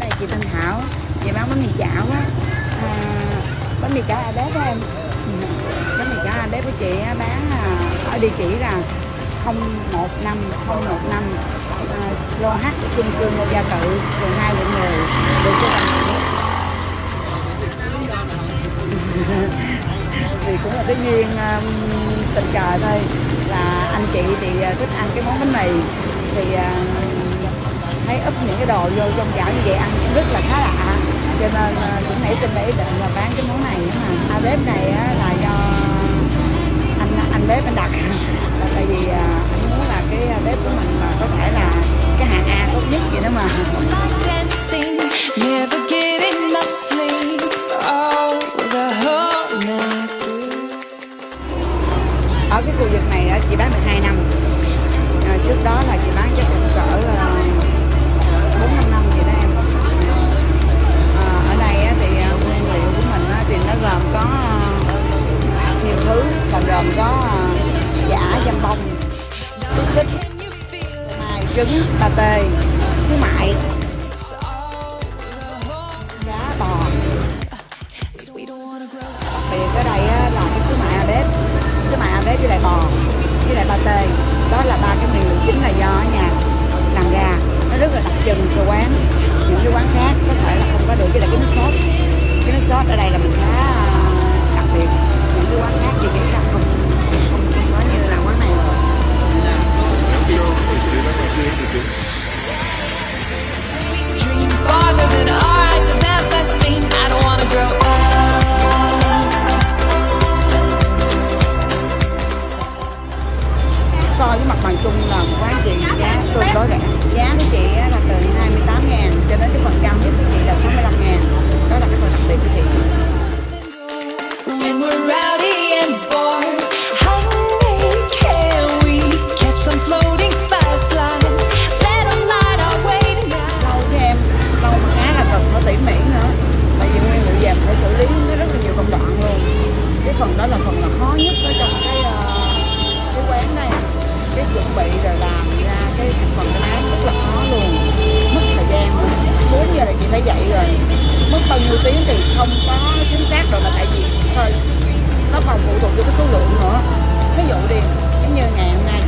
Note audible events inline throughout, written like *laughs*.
này chị Thanh Thảo Chị bán bánh mì chảo á à, Bánh mì chảo à bếp em. Ừ, bánh mì chảo à bếp của chị bán à, ở địa chỉ là 015 015 à, lô H chung cư Ngô Gia Tự quận 2 quận 10 đường số *laughs* thì cũng là cái duyên um, tình cờ thôi. Là anh chị thì thích ăn cái món bánh mì. Thì uh, úp những cái đồ vô trong chảo như vậy ăn cũng rất là khá lạ. Cho nên ờ, cũng nảy xin để ý định là bán cái món này. Mà bếp này là do anh anh bếp anh đặt. Là *laughs* tại vì ờ, anh muốn là cái bếp của mình mà có thể là cái hạng A tốt nhất vậy đó mà. còn có à, giả dâm bông xúc xích mài trứng, bà tê xí mại. Giá bò. Đặc biệt ở đây là cái xí mại à bếp xí mại à bếp với lại bò, với lại bà tê. Đó là của chị giá tôi đối rẻ giá của chị 10 tiếng thì không có chính xác rồi mà tại vì sao nó còn phụ thuộc vào cái số lượng nữa. Ví dụ đi, giống như ngày hôm nay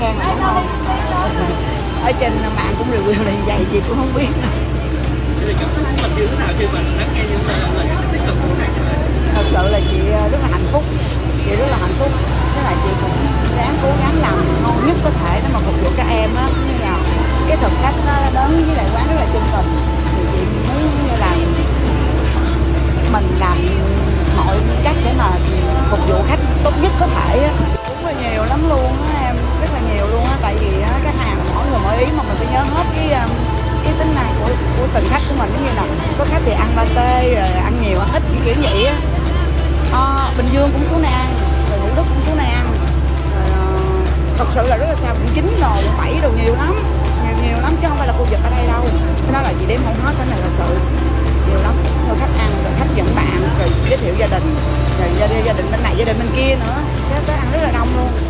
Khang. Ở trên mạng cũng review là vậy chị cũng không biết. Thật sự là chị sự là rất là sao, cũng chín rồi, cũng bảy đồ nhiều lắm, nhiều nhiều lắm, chứ không phải là khu vực ở đây đâu. Cái đó là chị đem không hết cái này là sự, nhiều lắm. Rồi khách ăn, rồi khách dẫn bạn, rồi giới thiệu gia đình, rồi gia đình bên này, gia đình bên kia nữa. Cái ăn rất là đông luôn.